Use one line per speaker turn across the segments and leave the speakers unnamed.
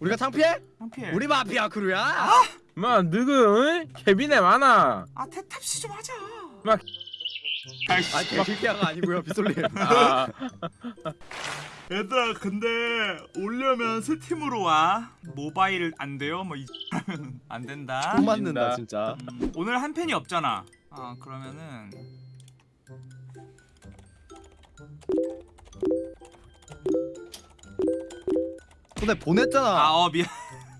우리가 창피해?
창피해.
우리 마피아 크루야.
마 너그 케빈에 많아
아 태탑시 좀 하자.
막-
아이씨.
아 개실피아가 아니고요 빗솔님.
아,
얘들아 근데 오려면 새 팀으로 와. 모바일 안 돼요? 뭐이 하면 안 된다.
돈 맞는다 진짜.
음, 오늘 한 팬이 없잖아. 아 그러면은
근데 보냈잖아.
아 어 미안.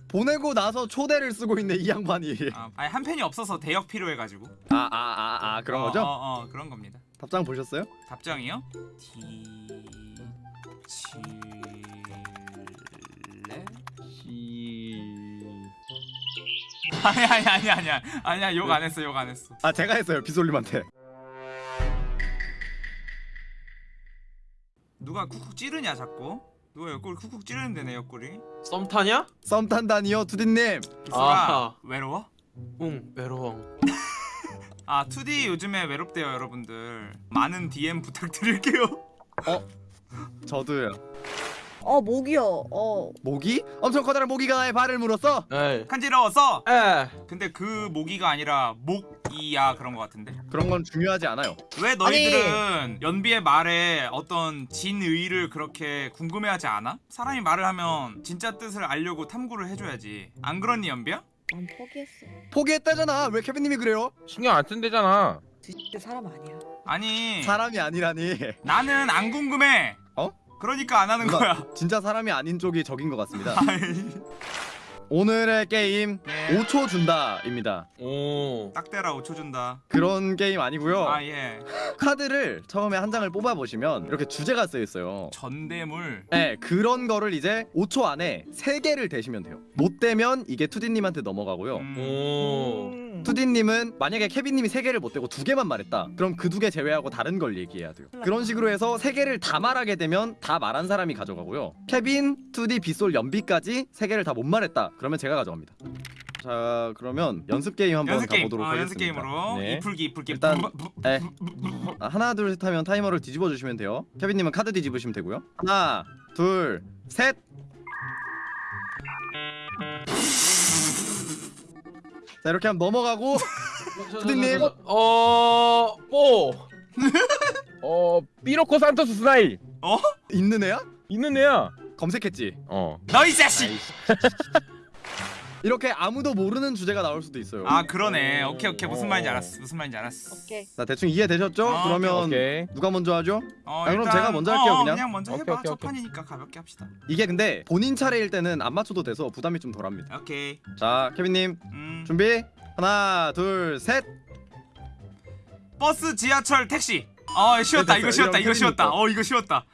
보내고 나서 초대를 쓰고 있네 이 양반이.
아, 아니 한 팬이 없어서 대역 필요해가지고.
아 아 아 아 그런
어,
거죠?
어, 어 그런 겁니다.
답장 보셨어요?
답장이요? D 칠레
시...
아니 아니 아니 아니야 아니야 욕 안 했어 욕 안 했어.
아 제가 했어요 빗솔님한테.
누가 쿡쿡 찌르냐 자꾸? 누가 옆구리 쿡쿡 찌르는데 내 옆구리?
썸 타냐?
썸 탄다니요 투디님.
아하.
외로워?
응 외로워
아 2D 요즘에 외롭대요 여러분들. 많은 DM 부탁드릴게요.
저도요.
어 목이요. 어
모기? 엄청 커다란 모기가 나의 발을 물었어.
에이
간지러워서.
에
근데 그 모기가 아니라 목 이야 그런 거 같은데.
그런 건 중요하지 않아요.
왜 너희들은 연비의 말에 어떤 진의를 그렇게 궁금해하지 않아? 사람이 말을 하면 진짜 뜻을 알려고 탐구를 해줘야지. 안 그렇니 연비야?
난 포기했어.
포기했다잖아. 왜 케빈님이 그래요?
신경 안 쓴대잖아
진짜 사람 아니야.
아니
사람이 아니라니.
나는 안 궁금해.
어?
그러니까 안 하는
누나,
거야.
진짜 사람이 아닌 쪽이 적인 것 같습니다. 오늘의 게임
네.
5초 준다입니다.
오
딱 대라 5초 준다.
그런 게임 아니고요.
아 예.
카드를 처음에 한 장을 뽑아 보시면 이렇게 주제가 쓰여 있어요.
전대물.
네, 그런 거를 이제 5초 안에 3개를 대시면 돼요. 못 되면 이게 투디님한테 넘어가고요.
음.
오.
음.
투디님은 만약에 케빈님이 3개를 못 대고 2개만 말했다. 그럼 그 두 개 제외하고 다른 걸 얘기해야 돼요. 그런 식으로 해서 3개를 다 말하게 되면 다 말한 사람이 가져가고요. 케빈, 투디, 빗솔, 연비까지 3개를 다 못 말했다. 그러면 제가 가져갑니다. 자, 그러면 연습 게임 한번
연습 게임.
가보도록
아,
하겠습니다.
연습 게임으로
네.
이풀기 이풀기.
일단-
부- 부-
네. 아, 하나 둘 셋 하면 타이머를 뒤집어 주시면 돼요. 케빈님은 카드 뒤집으시면 되고요. 하나, 둘, 셋. 자 이렇게 하면 넘어가고 투디님.
어... 뽀
어 삐로코 산토스 스나이
있는 애야?
있는 애야
검색했지.
어
너 이 자식.
이렇게 아무도 모르는 주제가 나올 수도 있어요.
아 그러네. 오케이 오케이 무슨
어.
말인지 알았어. 무슨 말인지 알았어.
오케이.
자 대충 이해 되셨죠?
아,
그러면
오케이
누가 먼저 하죠?
어,
아, 그럼
일단-
제가 먼저 할게요,
어,
그냥.
그냥 먼저
오케이,
해봐.
오케이,
첫
오케이.
판이니까 가볍게 합시다.
이게 근데 본인 차례일 때는 안 맞춰도 돼서 부담이 좀 덜합니다.
오케이.
자 케빈님
음.
준비. 하나, 둘, 셋.
버스, 지하철, 택시. 어 쉬웠다.
됐어요.
이거 쉬웠다. 이거 쉬웠다. 어 이거 쉬웠다.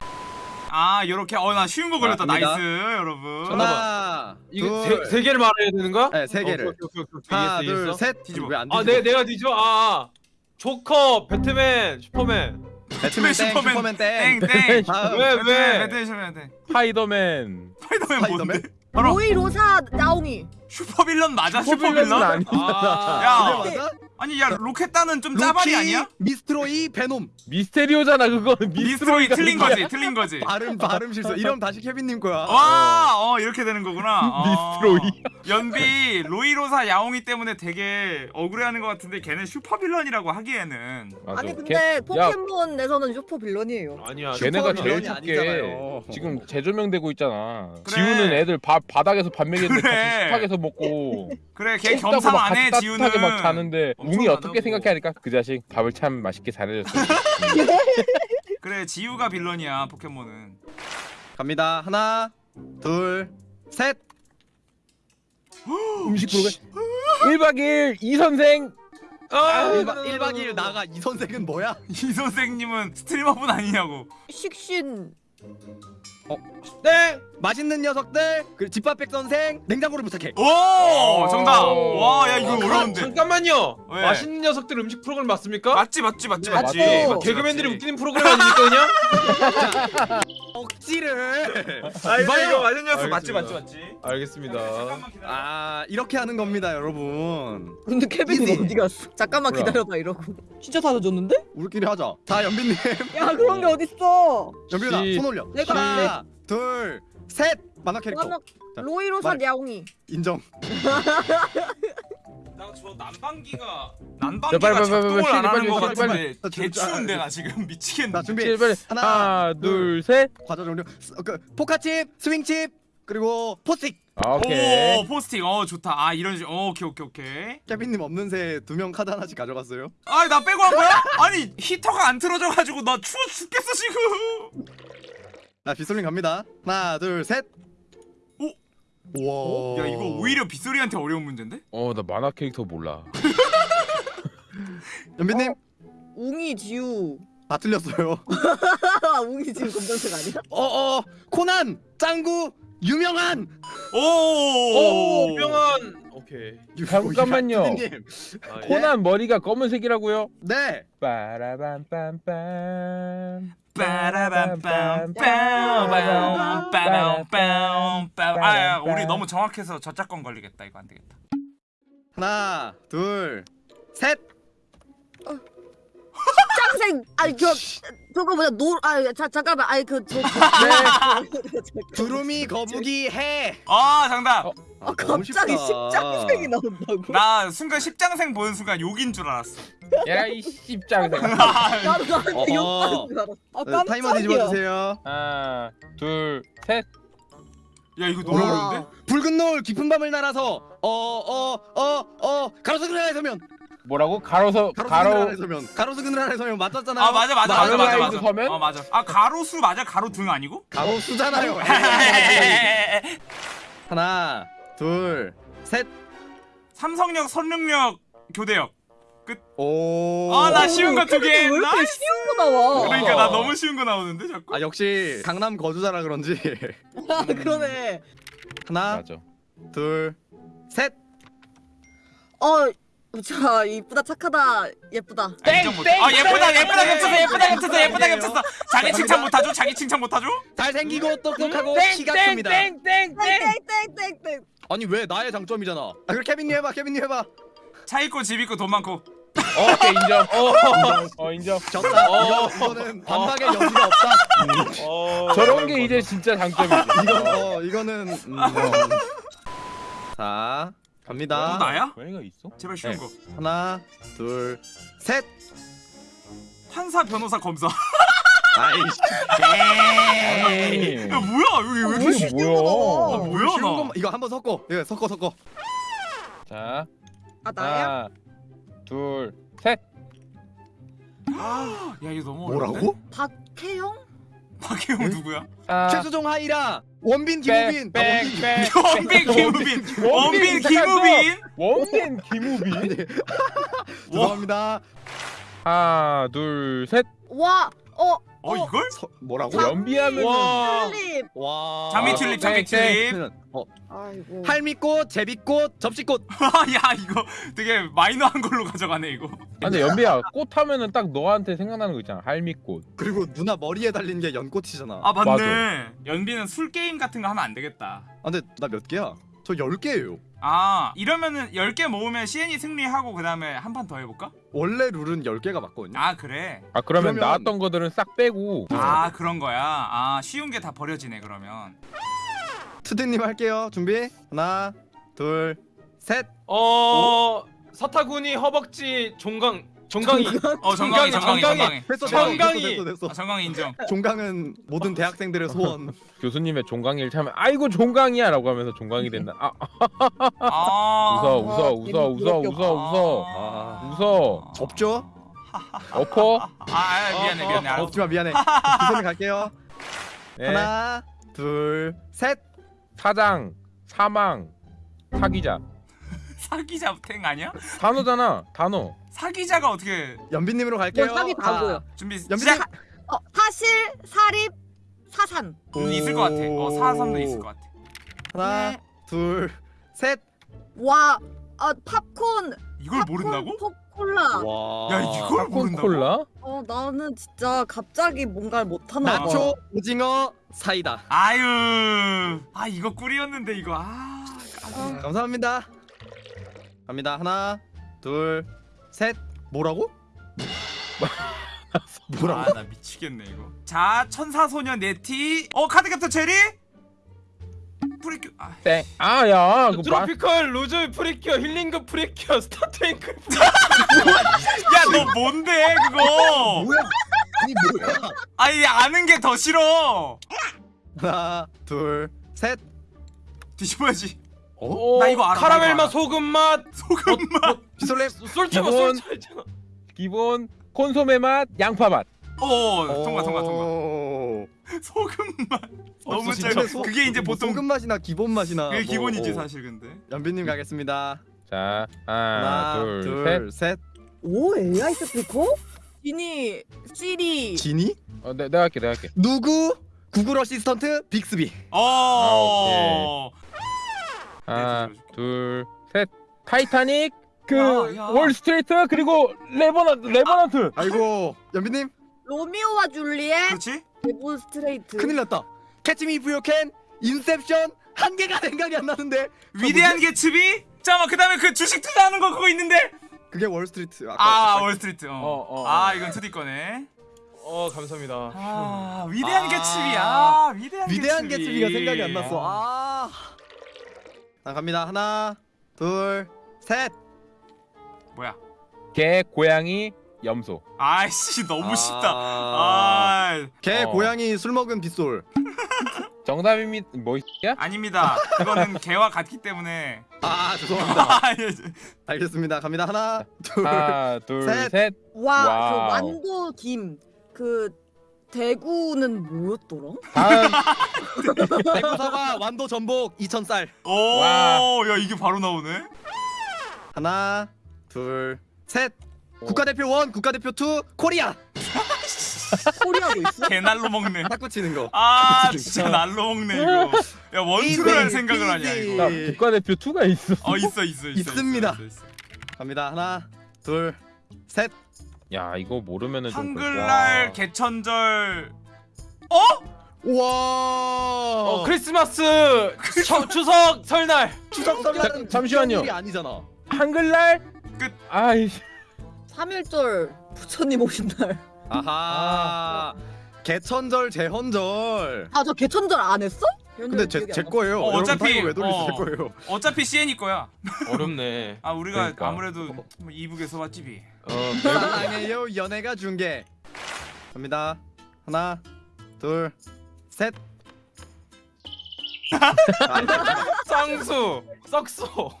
아 요렇게 어 나 쉬운 거 걸렸다.
자, 갑니다.
나이스 여러분.
하나,
이거
둘,
세, 세 개를 말해야 되는 거야?
네, 세 개를.
오케이, 오케이, 오케이, 오케이.
하나,
이해했어,
둘,
이해했어.
셋.
뒤집어.
왜안
아
뒤집어?
내, 내가 뒤져? 아, 아 조커, 배트맨, 슈퍼맨
배트맨 땡,
슈퍼맨
슈퍼맨 땡.
땡땡.
다음.
왜,
왜?
왜?
매드셔야 돼.
스파이더맨
스파이더맨
스파이더맨?
뭔데? 바로
로이 로사 나옹이.
슈퍼빌런 맞아
슈퍼빌런? 아니
아,
야.
맞아?
아니 야 로켓단은 좀 짜발이 아니야?
미스트로이, 베놈.
미스테리오잖아 그거는
미스트로이 틀린. 거지 틀린 거지.
발음 발음 실수. 이러면 다시 케빈님 거야.
와, 어 이렇게 되는 거구나. 어.
미스트로이.
연비 로이로사 야옹이 때문에 되게 억울해하는 것 같은데 걔는 super villain이라고 하기에는
맞아.
아니
걔-
근데
야,
포켓몬에서는 super villain이에요.
아니야
걔네가 제일 졸개
아니잖아요.
지금 재조명되고 있잖아
그래.
지우는 애들 밥 바닥에서 밥 먹이는데
그래.
같이 식탁에서 먹고
그래 걔 겸상
막
안해 지우는
막 자는데 웅이
엄청
어떻게
안 하고.
생각하니까 그 자식 밥을 참 맛있게 잘해줬어
그래 지우가 villain이야 포켓몬은
갑니다. 하나, 둘, 셋.
음식 프로그램 1박 2일 이 선생
아,
1박 1박 2일 나가 이 선생은 뭐야?
이 선생님은 스트리머분 아니냐고
식신.
땡!
맛있는 녀석들. 그 집밥백 선생 냉장고를 부탁해.
오 정답
오.
와야 이거
아,
어려운데
잠깐만요
왜?
맛있는 녀석들 음식 프로그램 맞습니까?
맞지 맞지 맞지
네,
맞지
맞죠.
맞지,
개그맨들이
맞지.
웃기는 프로그램 아닙니까 그냥?
억지를.
아 이거 맞은 녀석 맞지. 맞지 맞지
알겠습니다
잠깐만 기다려
아 이렇게 하는 겁니다, 여러분.
근데 케빈은
이지.
어디 갔어? 잠깐만
뭐야?
기다려봐 이러고. 진짜 다 젖었는데?
우리끼리 하자. 자, 연빈님.
야 그런 게 어딨어?
연빈아
시-
손 올려.
내가
하나, 둘, 셋. 만화 캐릭터. 자
로이로사
말-
야옹이.
인정.
나저 난방기가
자,
난방기가
빨리, 빨리,
작동을
빨리,
안 하는
빨리,
같은데
빨리.
개 추운데 나 지금 미치겠네.
자 준비.
빨리
하나,
하나 둘셋
과자 종류. 스- 그 포카칩, 스윙칩, 그리고 포스틱.
아, 오케이
오 포스틱 어 좋다. 아 이런 식. 어, 오케이 오케이 오케이.
케빈님 없는 새 두 명 카드 하나씩 가져갔어요.
아나 빼고 한 거야? 아니 히터가 안 틀어져가지고 나 추워 죽겠어 지금.
자 빗솔님 갑니다. 하나, 둘, 셋.
오?
우와.
야 이거 오히려 빗솔이한테 어려운 문제인데?
어나 만화 캐릭터 몰라
연빈님
웅이 지우.
다 틀렸어요.
웅이 지우 검정색 아니야?
어어 코난 짱구 유명한.
오.
오 유명한. 오케이.
유-
잠깐만요.
아, 예.
코난 머리가 검은색이라고요?
네.
빠라밤빰빰
빠라밤빰 빠라밤 빠라밤 빠라밤 아 우리 너무 정확해서 저작권 걸리겠다 이거 안 되겠다.
하나, 둘, 셋.
짱생. 아니 저 저거 뭐야 노아 잠깐만. 아니 그저
네. 두루미 거북이 해.
아 정답.
어.
아,
너무
갑자기. 십장생이 나온다고?
나 순간 십장생 보는 순간 욕인 줄 알았어.
야이 씹장생
나도 나한테
어허.
욕하는 줄 알았어. 아
네, 타이머 뒤집어 주세요.
하나 둘셋
야 이거 너무
와.
어려운데?
붉은 노을 깊은 밤을 날아서 어 어 어어 가로수 그늘 아래 서면
뭐라고? 가로서
가로 서면 가로수 그늘 아래 서면 맞았잖아요.
아 맞아 맞아 맞아 맞아 맞아.
서면?
어 맞아. 아 가로수 맞아 가로 등 아니고?
가로수잖아요. 하나, 둘, 셋.
삼성역 선릉역 교대역.
오.
아, 나 쉬운 거 두 개.
왜 이렇게
nice.
쉬운 거 나와?
그러니까 나 너무 쉬운 거 나오는데 자꾸.
아 역시 강남 거주자라 그런지
아, 그러네.
하나,
맞아
둘, 셋.
어, 자 이쁘다 착하다 예쁘다.
아, 인정 못해. 아 예쁘다 예쁘다 겹쳤어 예쁘다 겹쳤어 예쁘다 겹쳤어. 자기 칭찬 못하죠? 자기 칭찬 못하죠?
잘생기고 똑똑하고 키가 큽니다.
땡땡땡땡
땡땡땡땡.
아니 왜 나의 장점이잖아. 아 그럼 케빈님 해봐, 케빈님 해봐.
차 있고 집 있고 돈 많고.
어 오케이 인정 어, 어 인정
졌다. 이거, 이거는 반박의 여지가 없다.
어,
저런 게 이제 진짜 장점이지
이거 어 이거는 음, 어. 자 갑니다.
또 나야?
고양이가 있어?
제발 쉬운
네.
거.
하나, 둘, 셋.
판사 변호사 검사.
아이씨.
야 뭐야 여기 왜 이렇게
이게
쉬?
뭐야
아, 뭐야,
쉬운
나.
거 이거 한번 섞어. 이거 섞어 섞어.
자
아 나야?
하나 둘셋
야 이거 너무 어려운데?
뭐라고?
박혜영?
박혜영
네?
누구야?
아,
최수종 하이라 원빈 김우빈. 아, 원빈.
원빈 김우빈. 원빈 김우빈.
원빈 김우빈
죄송합니다.
하나 둘셋
와, 어,
어 이걸?
서, 뭐라고?
연비하면
와.
틀립.
와.
장미
아,
튤립
땡,
장미 튤립.
어,
아이고.
할미꽃, 제비꽃, 접시꽃.
야 이거 되게 마이너한 걸로 가져가네 이거.
아, 근데 연비야 꽃 하면은 딱 너한테 생각나는 거 있잖아 할미꽃
그리고 누나 머리에 달린 게 연꽃이잖아. 아,
아 맞네. 연비는 술 게임 같은 거 하면 안 되겠다.
근데 나 몇 개야? 저 10개예요.
아 이러면은 10개 모으면 CN이 승리하고 그 다음에 한 판 더 해볼까?
원래 룰은 10개가 맞거든요.
아 그래.
아 그러면,
그러면-
나왔던 거들은 싹 빼고
아 그런 거야. 아 쉬운 게 다 버려지네 그러면.
투디님 할게요. 준비. 하나, 둘, 셋.
어 서타구니 허벅지 종강 종강이.
어 정강이 정강이 정강이.
됐어,
정강이.
됐어, 됐어,
아. 정강이 인정.
종강은 모든 대학생들의 소원.
교수님의 종강이를 참면 아이고 종강이야 라고 하면서 종강이 된다 아
아
웃어 웃어 웃어 웃어 웃어 웃어
아,
웃어
접죠?
엎어
아, 아 미안해 미안해.
없지마 미안해. 투디님 갈게요.
네.
하나, 둘, 셋.
사장 사망 사기자
사기자 탱 아니야?
단어잖아 단어
사기자가 어떻게
연빈님으로 갈게요.
뭐 사기 다 보여.
준비
연빈님.
시작.
어, 사실, 사립, 사산.
음, 있을 것 같아. 어 사삼도 있을 것 같아.
하나,
네.
둘, 셋.
와, 아 팝콘.
이걸 모른다고?
팝콘, 콜라.
와.
야 이걸 모른다고?
콜라
어, 나는 진짜 갑자기 뭔가를 못하나 봐.
나초, 오징어, 사이다.
아유. 아 이거 꿀이었는데 이거 아. 까비.
감사합니다. 갑니다. 하나, 둘, 셋. 뭐라고? 뭐라고?
아나 미치겠네 이거. 자 천사소년 네티. 어 카드 캡터 체리? 프리큐 아,
땡. 아야 그 마...
트로피컬 로즈 프리큐어 힐링급 프리큐어 스타트앵크
야너 뭔데 그거
뭐야? 아니 뭐야?
아니 아는 게 더 싫어
하나, 둘, 셋.
뒤집어야지
오,
나 이거 알아, 나
카라멜 맛. 소금 맛
소금 맛
비솔렘.
솔차가
기본.
있잖아
기본 콘소메 맛, 양파 맛.
오 통과 통과 통과
오.
소금 맛 너무
진짜
짧아
소-
그게 이제
뭐
보통
소금 맛이나 기본 맛이나.
그게
뭐,
기본이지
어.
사실 근데
연빈님 가겠습니다.
자, 하나,
하나,
둘,
둘,
셋.
셋.
오 AI 스피커? 지니 시리
지니?
어, 내, 내가 할게, 내가 할게.
누구? 구글 어시스턴트 빅스비.
어
하나,
네, 들어줄게.
둘, 셋. 타이타닉, 그
야, 야.
월스트리트 그리고 레버넌 레버넌트.
아이고 연빈님
로미오와 줄리엣
그렇지
데몬스트레이트
큰일 났다. 캐치미 유캔 인셉션 한 개가 생각이 안 나는데.
위대한 개츠비 잠깐만 그 다음에 그 주식 투자하는 거 그거 있는데
그게 월스트리트. 아까
아 월스트리트 어.
어, 어,
아
어.
이건 2D 거네
어 감사합니다
아 위대한
아.
개츠비 아 위대한
위대한
개츠비
개츠비 가 생각이 안 났어. 아. 자 갑니다. 하나, 둘, 셋.
뭐야
개, 고양이, 염소.
아이씨 너무
아.
쉽다 아
개,
어.
고양이, 술 먹은 빗솔.
정답입니다. 뭐 있야?
아닙니다 그거는 개와 같기 때문에
아 죄송합니다.
아, 예.
알겠습니다. 갑니다. 하나, 둘.
하나, 둘,
셋.
셋.
와. 그 완도 김 그 대구는 뭐였더라?
다음
대구 사과, 완도 전복 2천 쌀.
와.
오야 이게 바로 나오네
하나, 둘, 셋. 국가대표 one, 국가대표 two, 코리아.
코리아도 있어?
개날로 먹네
탁구 치는 거.
아 진짜 날로 먹네 이거 야 one two를 할 생각을 하냐. 이거
나 국가대표 2가 있어.
어 있어 있어 있어
있습니다.
있어, 있어, 있어.
갑니다. 하나, 둘, 셋.
야, 이거 모르면은 좀
한글날
와.
개천절 어?
우와.
어 크리스마스 처, 추석 설날
추석 설날은
잠- 잠시만요.
아니잖아.
한글날
끝.
아이씨.
3일절 부처님 오신 날.
아하. 개천절, 제헌절.
아 저 개천절 안 했어?
근데 제, 제 거예요.
어,
타이거 왜 돌리지
어.
제 거예요.
어차피 CN이 거야
어렵네
아 우리가
그러니까.
아무래도 뭐 이북에서 왔지비
어
사랑해요 연애가 중계. 갑니다. 하나, 둘, 셋.
쌍수 썩소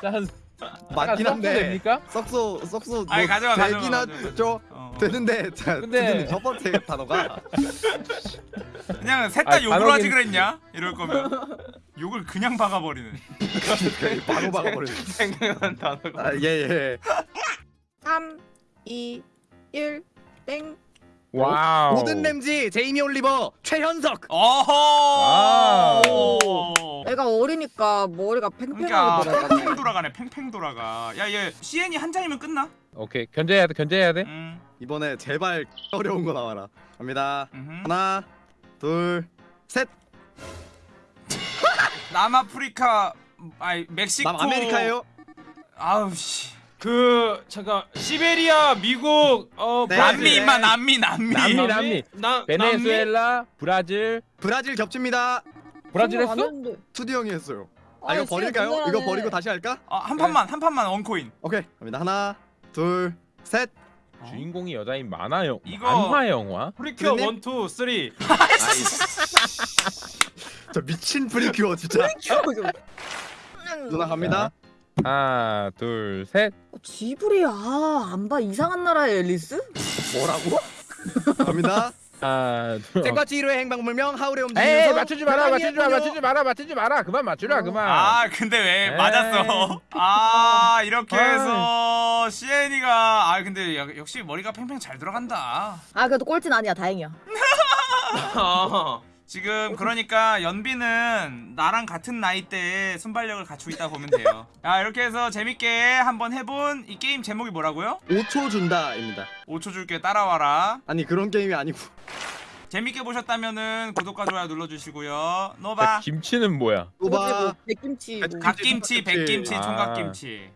짠.
맞긴 한데.
됩니까?
썩소 썩소 뭐
아니, 가져가, 가져가,
되긴
가져가.
하죠.
어, 어.
되는데 자,
근데-
근데 첫 번째 단어가
그냥 셋 다
아니,
욕을
단어긴-
하지 그랬냐? 이럴 거면 욕을 그냥 박아버리네
바로 박아버리네.
생각난 단어가
아, 예 예.
3, 2, 1, 땡.
와우.
모든 램지, 제이미 올리버, 최현석.
어허
애가 어리니까 머리가
그러니까
팽팽하게 돌아가.
팽팽 돌아가네 팽팽 돌아가 야 얘 CN이 한 잔이면 끝나?
오케이. 견제해야 돼. 견제해야 돼.
음,
이번에 제발 어려운 거 나와라. 갑니다.
음흠.
하나, 둘, 셋.
남아프리카 아니 멕시코
남아메리카예요.
아우 씨
그 잠깐 시베리아 미국 어
네,
남미
네.
임마 남미 남미
남미, 남미.
나
베네수엘라, 브라질.
브라질 겹칩니다.
브라질
안
했어?
투디 형이 했어요. 아 이거 버릴까요? 이거. 버리고 다시 할까?
아, 한 판만 한 판만 one coin
오케이. 갑니다. 하나, 둘, 셋.
주인공이 여자인 만화 영
이거-
만화 영화?
프리큐어
선생님?
1, 2,
3저 미친 프리큐어 진짜. 누나 갑니다.
하나, 둘, 셋.
어, 지브리 아안 봐 이상한 나라의 앨리스?
뭐라고? 갑니다.
하나, 둘.
땡과 치히로의 행방불명 하울의 움직임.
에이, 맞추지 마라. 맞추지 마라. 맞추지 마라. 맞추지 마라. 그만 맞추라.
어.
그만.
아 근데 왜
에이.
맞았어 아 이렇게
아이.
해서 CN이가 아 근데 역- 역시 머리가 팽팽 잘 들어간다
아 그래도 꼴찌는 아니야 다행이야.
아,
지금 그러니까 연비는 나랑 같은 나이대에 순발력을 갖추고 있다 보면 돼요 야 이렇게 해서 재밌게 한번 해본 이 게임 제목이 뭐라고요?
5초 준다입니다.
5초 줄게 따라와라
아니 그런 게임이 아니고.
재밌게 보셨다면은 구독과 좋아요 눌러주시고요
자,
노바
김치는 뭐야?
뭐 백김치 뭐.
갓김치 백김치
아.
총각김치